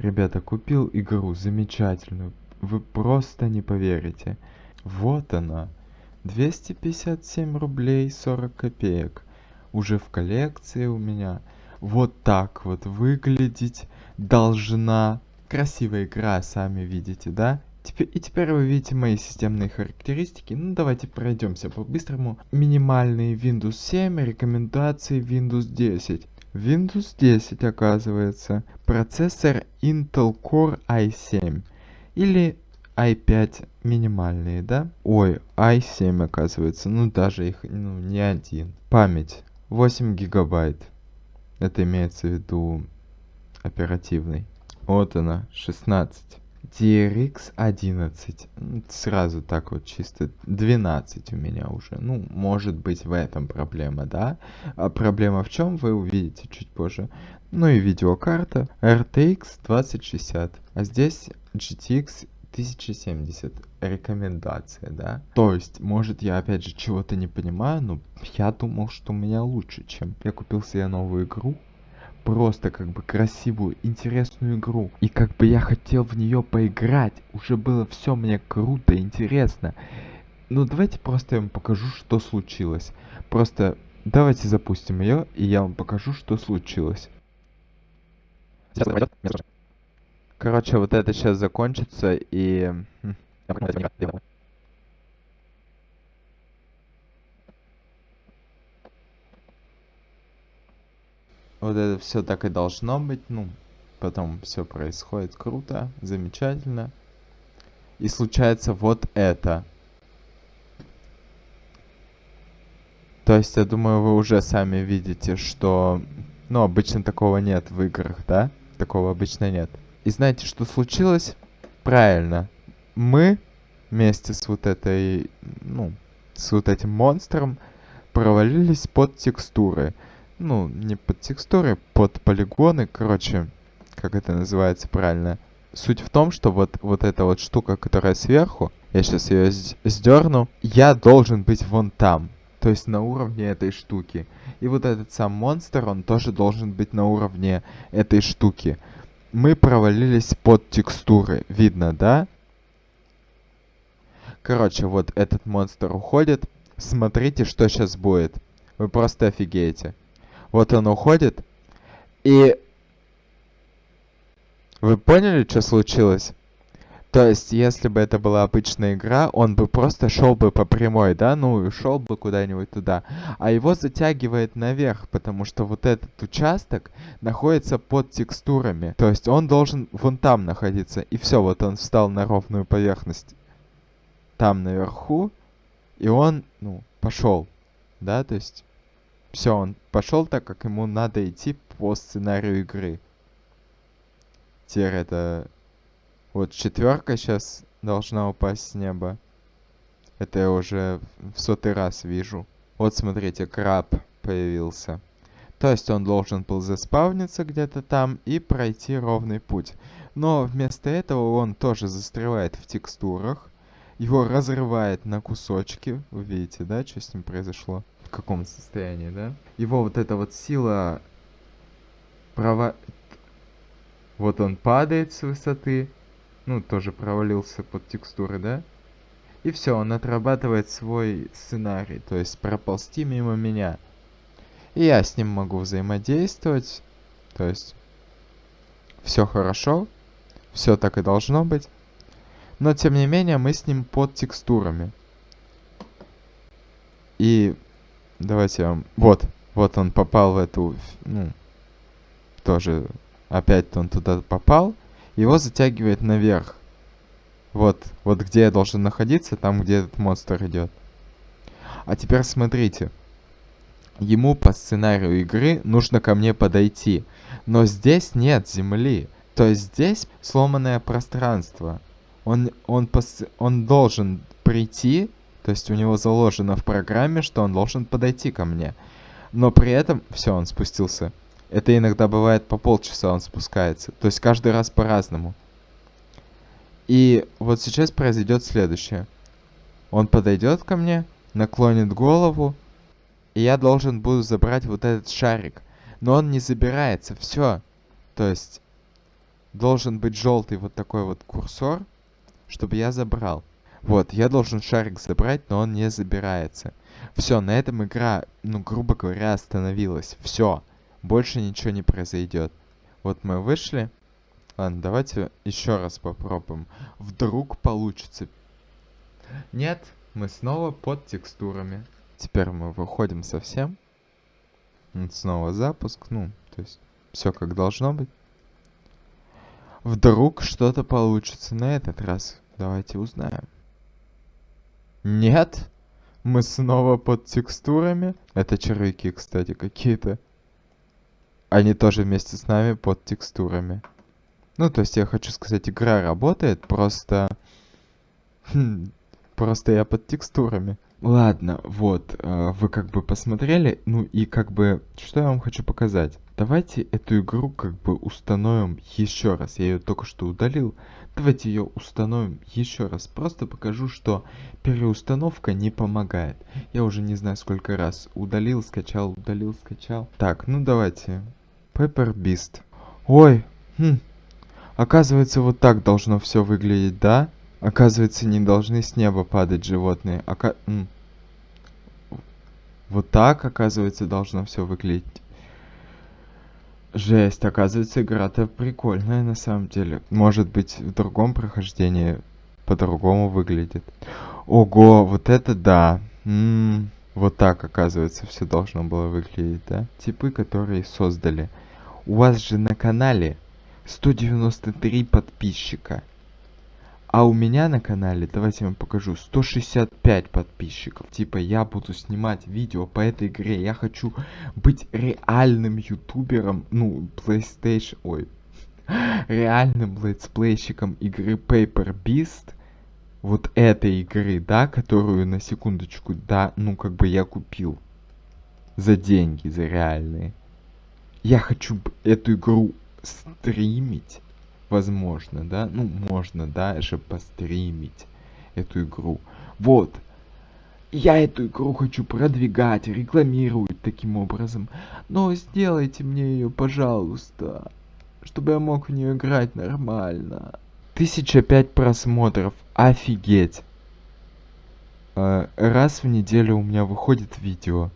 Ребята, купил игру замечательную. Вы просто не поверите. Вот она. 257 рублей 40 копеек. Уже в коллекции у меня. Вот так вот выглядеть должна. Красивая игра, сами видите, да? И теперь вы видите мои системные характеристики. Ну, давайте пройдемся по-быстрому. Минимальные Windows 7, рекомендации Windows 10. Windows 10 оказывается. Процессор Intel Core i7. Или i5 минимальные, да? Ой, i7 оказывается. Ну, даже их ну, не один. Память 8 гигабайт. Это имеется в виду оперативный. Вот она, 16. DRX 11. Сразу так вот чисто 12 у меня уже. Ну, может быть в этом проблема, да? А проблема в чем, вы увидите чуть позже. Ну и видеокарта RTX 2060. А здесь GTX 1070 рекомендация, да? То есть, может я опять же чего-то не понимаю, но я думал, что у меня лучше, чем я купил себе новую игру, просто как бы красивую, интересную игру. И как бы я хотел в нее поиграть. Уже было все мне круто, интересно. Ну давайте просто я вам покажу, что случилось. Просто давайте запустим ее, и я вам покажу, что случилось. Короче, вот это сейчас закончится, и... Вот это все так и должно быть. Ну, потом все происходит круто, замечательно. И случается вот это. То есть, я думаю, вы уже сами видите, что... Ну, обычно такого нет в играх, да? Такого обычно нет. И знаете, что случилось? Правильно. Мы вместе с вот этой... Ну, с вот этим монстром провалились под текстуры ну, не под текстуры, под полигоны, короче, как это называется правильно. Суть в том, что вот, вот эта вот штука, которая сверху, я сейчас ее сдерну, я должен быть вон там, то есть на уровне этой штуки. И вот этот сам монстр, он тоже должен быть на уровне этой штуки. Мы провалились под текстуры, видно, да? Короче, вот этот монстр уходит. Смотрите, что сейчас будет. Вы просто офигеете. Вот он уходит. И... Вы поняли, что случилось? То есть, если бы это была обычная игра, он бы просто шел бы по прямой, да? Ну, и шел бы куда-нибудь туда. А его затягивает наверх, потому что вот этот участок находится под текстурами. То есть, он должен вон там находиться. И все, вот он встал на ровную поверхность там наверху. И он, ну, пошел. Да, то есть... Все, он пошел так, как ему надо идти по сценарию игры. Теперь это... Вот четверка сейчас должна упасть с неба. Это я уже в сотый раз вижу. Вот смотрите, краб появился. То есть он должен был заспавниться где-то там и пройти ровный путь. Но вместо этого он тоже застревает в текстурах. Его разрывает на кусочки. Вы видите, да, что с ним произошло? В каком состоянии, да? Его вот эта вот сила права... Вот он падает с высоты. Ну, тоже провалился под текстуры, да? И все, он отрабатывает свой сценарий. То есть проползти мимо меня. И я с ним могу взаимодействовать. То есть все хорошо. Все так и должно быть. Но тем не менее мы с ним под текстурами. И Давайте вам... Вот, вот он попал в эту... Ну, тоже... Опять он туда попал. Его затягивает наверх. Вот, вот где я должен находиться, там, где этот монстр идет. А теперь смотрите. Ему по сценарию игры нужно ко мне подойти. Но здесь нет земли. То есть здесь сломанное пространство. Он, он, пос, он должен прийти то есть у него заложено в программе, что он должен подойти ко мне. Но при этом... Все, он спустился. Это иногда бывает по полчаса он спускается. То есть каждый раз по-разному. И вот сейчас произойдет следующее. Он подойдет ко мне, наклонит голову, и я должен буду забрать вот этот шарик. Но он не забирается, все. То есть должен быть желтый вот такой вот курсор, чтобы я забрал. Вот, я должен шарик забрать, но он не забирается. Все, на этом игра, ну, грубо говоря, остановилась. Все, больше ничего не произойдет. Вот мы вышли. Ладно, давайте еще раз попробуем. Вдруг получится. Нет, мы снова под текстурами. Теперь мы выходим совсем. Снова запуск, ну, то есть все как должно быть. Вдруг что-то получится на этот раз. Давайте узнаем. Нет. Мы снова под текстурами. Это червяки, кстати, какие-то. Они тоже вместе с нами под текстурами. Ну, то есть я хочу сказать, игра работает, просто... Хм, просто я под текстурами. Ладно, вот, э, вы как бы посмотрели, ну и как бы, что я вам хочу показать. Давайте эту игру как бы установим еще раз. Я ее только что удалил. Давайте ее установим еще раз. Просто покажу, что переустановка не помогает. Я уже не знаю сколько раз удалил, скачал, удалил, скачал. Так, ну давайте. Pepper Beast. Ой, хм. Оказывается, вот так должно все выглядеть, да? Оказывается, не должны с неба падать животные. Ока... Вот так, оказывается, должно все выглядеть. Жесть, оказывается, игра-то прикольная на самом деле. Может быть, в другом прохождении по-другому выглядит. Ого, вот это да. М -м, вот так, оказывается, все должно было выглядеть, да? Типы, которые создали. У вас же на канале 193 подписчика. А у меня на канале, давайте я вам покажу, 165 подписчиков. Типа я буду снимать видео по этой игре. Я хочу быть реальным ютубером, ну, PlayStation, ой, реальным летсплейщиком игры Paper Beast. Вот этой игры, да, которую на секундочку, да, ну как бы я купил. За деньги, за реальные. Я хочу эту игру стримить возможно, да, ну, можно даже постримить эту игру. Вот. Я эту игру хочу продвигать, рекламировать таким образом. Но сделайте мне ее, пожалуйста. Чтобы я мог в нее играть нормально. Тысяча пять просмотров. Офигеть. Э, раз в неделю у меня выходит видео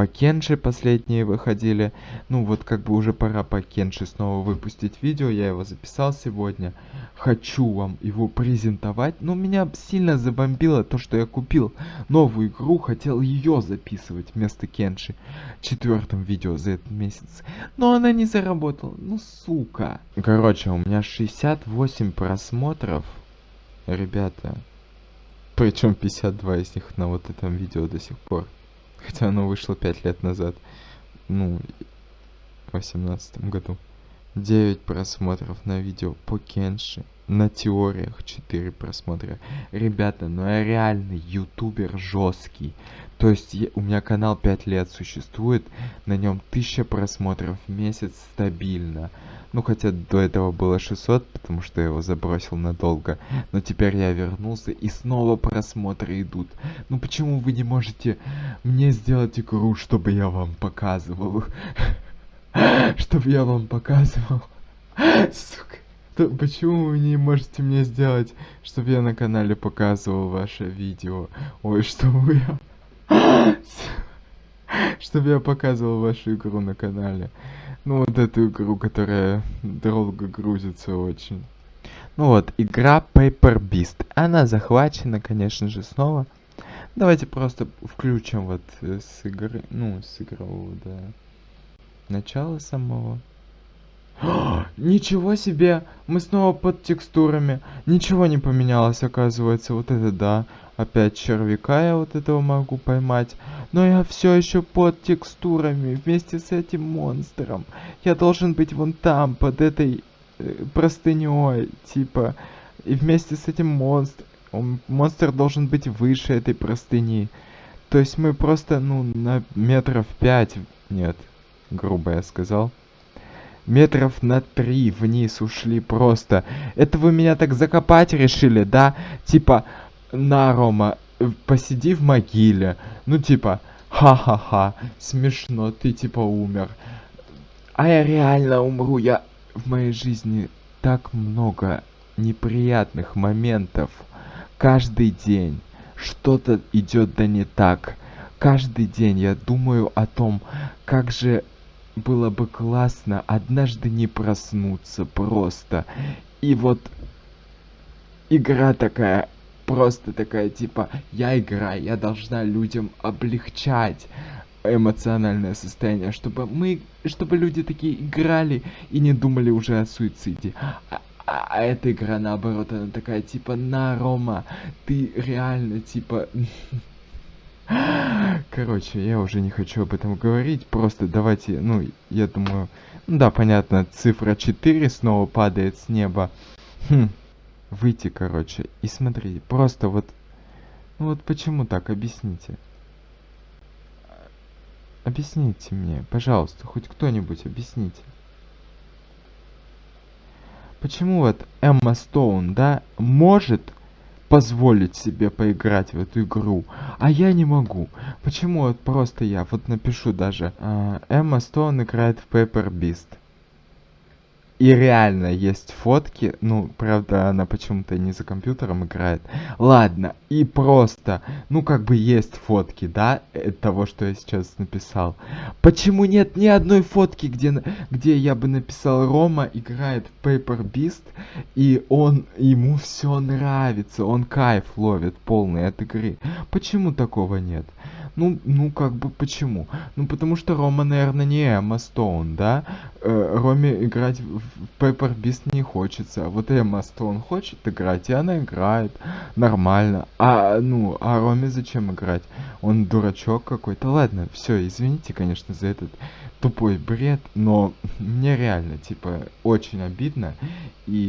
по Кенши последние выходили. Ну вот как бы уже пора по Кенши снова выпустить видео. Я его записал сегодня. Хочу вам его презентовать. Но меня сильно забомбило то, что я купил новую игру. Хотел ее записывать вместо Кенши. Четвертым видео за этот месяц. Но она не заработала. Ну сука. Короче, у меня 68 просмотров. Ребята. Причем 52 из них на вот этом видео до сих пор. Хотя оно вышло 5 лет назад. Ну, в 18 году. 9 просмотров на видео по Кенши. На теориях 4 просмотра. Ребята, ну я реальный ютубер жесткий. То есть я, у меня канал 5 лет существует. На нем 1000 просмотров в месяц стабильно. Ну, хотя до этого было 600, потому что я его забросил надолго. Но теперь я вернулся, и снова просмотры идут. Ну, почему вы не можете мне сделать игру, чтобы я вам показывал? Чтобы я вам показывал? Сука. Почему вы не можете мне сделать, чтобы я на канале показывал ваше видео? Ой, чтобы я... Чтобы я показывал вашу игру на канале. Ну вот эту игру, которая долго грузится очень. Ну вот, игра Paper Beast. Она захвачена, конечно же, снова. Давайте просто включим вот э, с игры, ну, с игрового, да, начала самого. Ничего себе! Мы снова под текстурами. Ничего не поменялось, оказывается. Вот это да. Опять червяка я вот этого могу поймать. Но я все еще под текстурами вместе с этим монстром. Я должен быть вон там, под этой э, простыней, типа. И вместе с этим монстром. Монстр должен быть выше этой простыни. То есть мы просто, ну, на метров пять... Нет, грубо я сказал метров на три вниз ушли просто. Это вы меня так закопать решили, да? Типа, на, Рома, э, посиди в могиле. Ну, типа, ха-ха-ха, смешно, ты типа умер. А я реально умру, я в моей жизни так много неприятных моментов каждый день. Что-то идет да не так. Каждый день я думаю о том, как же было бы классно однажды не проснуться просто. И вот игра такая, просто такая, типа, я играю, я должна людям облегчать эмоциональное состояние, чтобы мы, чтобы люди такие играли и не думали уже о суициде. А, а, а эта игра наоборот, она такая, типа, на, Рома, ты реально, типа... Короче, я уже не хочу об этом говорить, просто давайте, ну, я думаю, ну да, понятно, цифра 4 снова падает с неба. Хм, выйти, короче, и смотрите, просто вот, ну вот почему так, объясните. Объясните мне, пожалуйста, хоть кто-нибудь объясните. Почему вот Эмма Стоун, да, может позволить себе поиграть в эту игру, а я не могу. Почему вот просто я, вот напишу даже, э, Эмма Стоун играет в Paper Beast. И реально есть фотки, ну, правда, она почему-то не за компьютером играет. Ладно, и просто, ну, как бы есть фотки, да, э, того, что я сейчас написал. Почему нет ни одной фотки, где, где я бы написал Рома играет в Paper Beast, и он, ему все нравится, он кайф ловит полный от игры. Почему такого нет? Ну, ну, как бы почему? Ну, потому что Рома, наверное, не Эмма Стоун, да? Э, Роме играть в Pepper Beast не хочется. Вот Эмма Стоун хочет играть, и она играет нормально. А, ну, а Роме зачем играть? Он дурачок какой-то. Ладно, все, извините, конечно, за этот тупой бред, но мне реально, типа, очень обидно. И